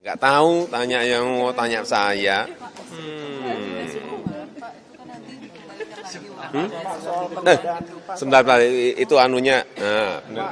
Enggak tahu, tanya yang mau tanya saya. Hmm. Hmm? Eh, sebentar, itu anunya. Nah, benar?